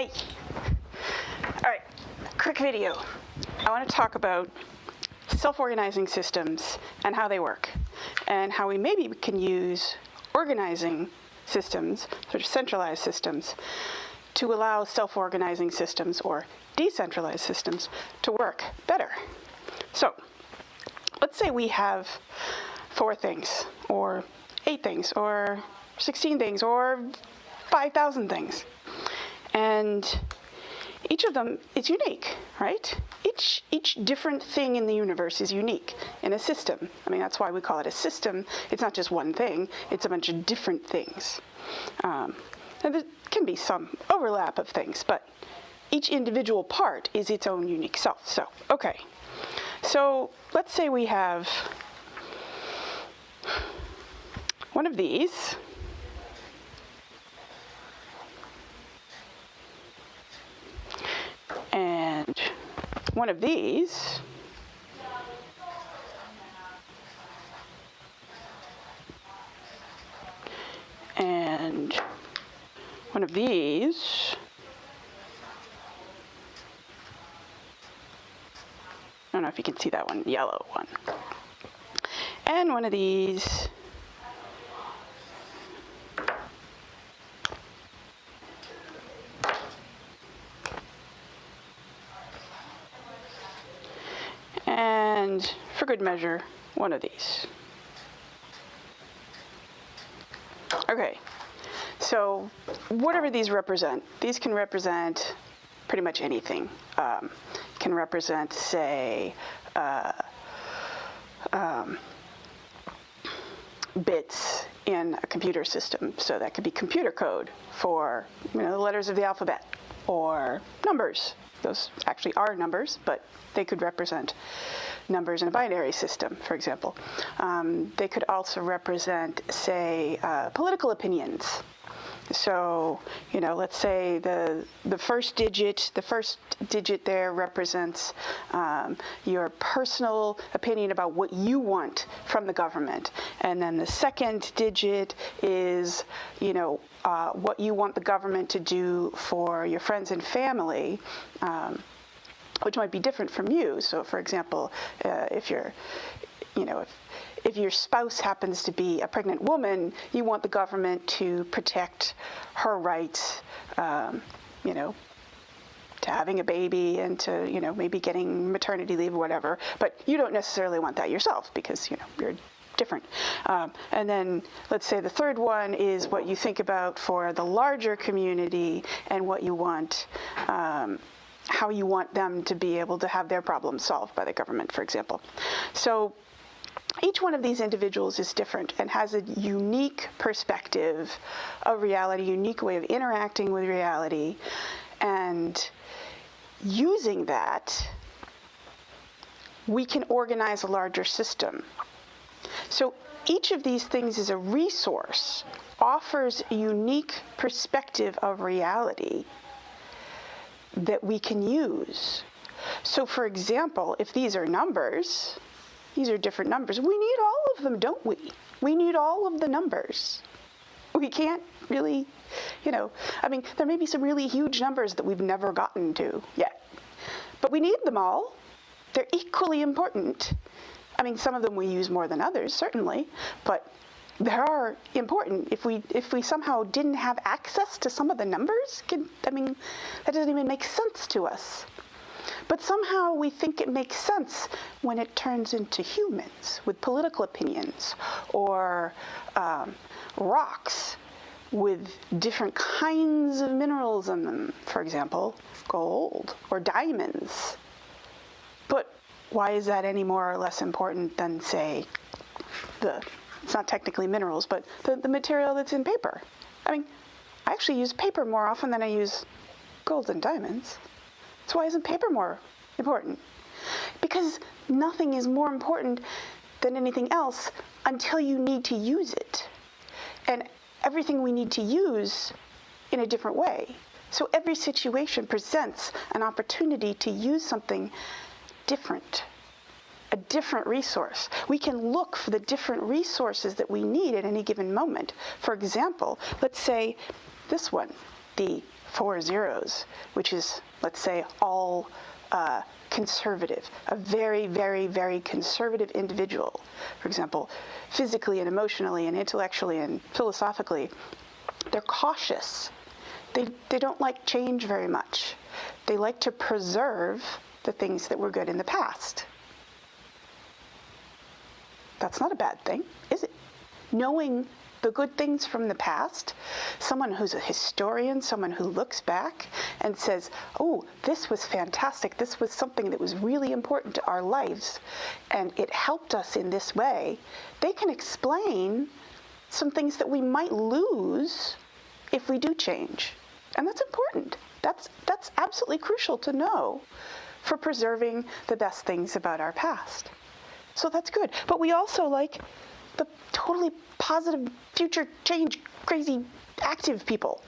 Hi. All right, quick video. I want to talk about self-organizing systems and how they work and how we maybe can use organizing systems, sort of centralized systems, to allow self-organizing systems or decentralized systems to work better. So let's say we have four things or eight things or 16 things or 5,000 things. And each of them is unique, right? Each, each different thing in the universe is unique in a system. I mean, that's why we call it a system. It's not just one thing, it's a bunch of different things. Um, and there can be some overlap of things, but each individual part is its own unique self. So, okay. So let's say we have one of these. And one of these. And one of these. I don't know if you can see that one, yellow one. And one of these. Good measure, one of these. Okay, so whatever these represent, these can represent pretty much anything. Um, can represent, say, uh, um, bits in a computer system. So that could be computer code for you know, the letters of the alphabet or numbers. Those actually are numbers, but they could represent numbers in a binary system, for example. Um, they could also represent, say, uh, political opinions. So, you know, let's say the the first digit, the first digit there represents um, your personal opinion about what you want from the government, and then the second digit is, you know, uh, what you want the government to do for your friends and family. Um, which might be different from you. So, for example, uh, if you're, you know, if if your spouse happens to be a pregnant woman, you want the government to protect her rights, um, you know, to having a baby and to, you know, maybe getting maternity leave or whatever. But you don't necessarily want that yourself because, you know, you're different. Um, and then let's say the third one is what you think about for the larger community and what you want. Um, how you want them to be able to have their problems solved by the government, for example. So each one of these individuals is different and has a unique perspective of reality, unique way of interacting with reality, and using that, we can organize a larger system. So each of these things is a resource, offers a unique perspective of reality that we can use. So for example, if these are numbers, these are different numbers. We need all of them, don't we? We need all of the numbers. We can't really, you know, I mean, there may be some really huge numbers that we've never gotten to yet, but we need them all. They're equally important. I mean, some of them we use more than others, certainly, but they are important. If we if we somehow didn't have access to some of the numbers, can, I mean, that doesn't even make sense to us. But somehow we think it makes sense when it turns into humans with political opinions or um, rocks with different kinds of minerals in them, for example, gold or diamonds. But why is that any more or less important than, say, the, it's not technically minerals, but the, the material that's in paper? I mean, I actually use paper more often than I use gold and diamonds. So why isn't paper more important? Because nothing is more important than anything else until you need to use it. And everything we need to use in a different way. So every situation presents an opportunity to use something different, a different resource. We can look for the different resources that we need at any given moment. For example, let's say this one, the four zeros, which is, let's say, all uh, conservative, a very, very, very conservative individual, for example, physically and emotionally and intellectually and philosophically, they're cautious. They, they don't like change very much. They like to preserve the things that were good in the past. That's not a bad thing, is it? Knowing the good things from the past, someone who's a historian, someone who looks back and says, oh, this was fantastic, this was something that was really important to our lives, and it helped us in this way, they can explain some things that we might lose if we do change. And that's important. That's, that's absolutely crucial to know for preserving the best things about our past. So that's good. But we also like the totally positive, future change, crazy, active people.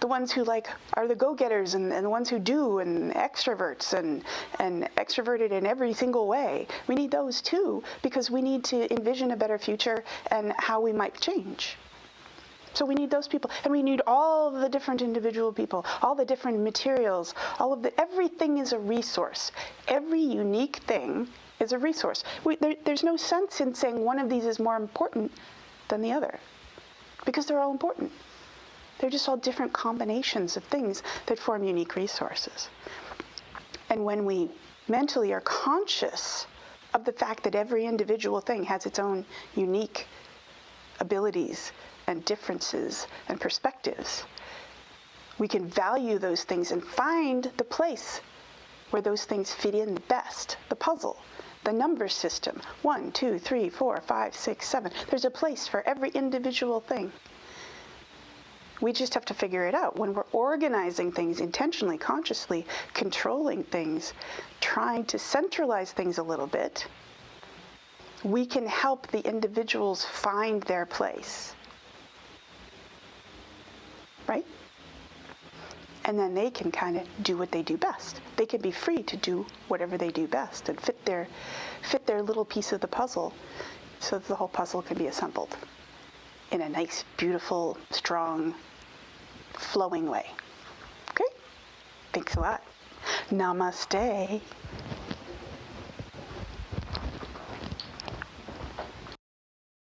The ones who like are the go-getters and, and the ones who do and extroverts and, and extroverted in every single way. We need those too because we need to envision a better future and how we might change. So we need those people, and we need all the different individual people, all the different materials, all of the everything is a resource. Every unique thing is a resource. We, there, there's no sense in saying one of these is more important than the other because they're all important. They're just all different combinations of things that form unique resources. And when we mentally are conscious of the fact that every individual thing has its own unique abilities and differences and perspectives, we can value those things and find the place where those things fit in the best, the puzzle the number system. One, two, three, four, five, six, seven. There's a place for every individual thing. We just have to figure it out. When we're organizing things intentionally, consciously, controlling things, trying to centralize things a little bit, we can help the individuals find their place. Right? And then they can kind of do what they do best. They can be free to do whatever they do best and fit their, fit their little piece of the puzzle so that the whole puzzle can be assembled in a nice, beautiful, strong, flowing way. Okay? Thanks a lot. Namaste.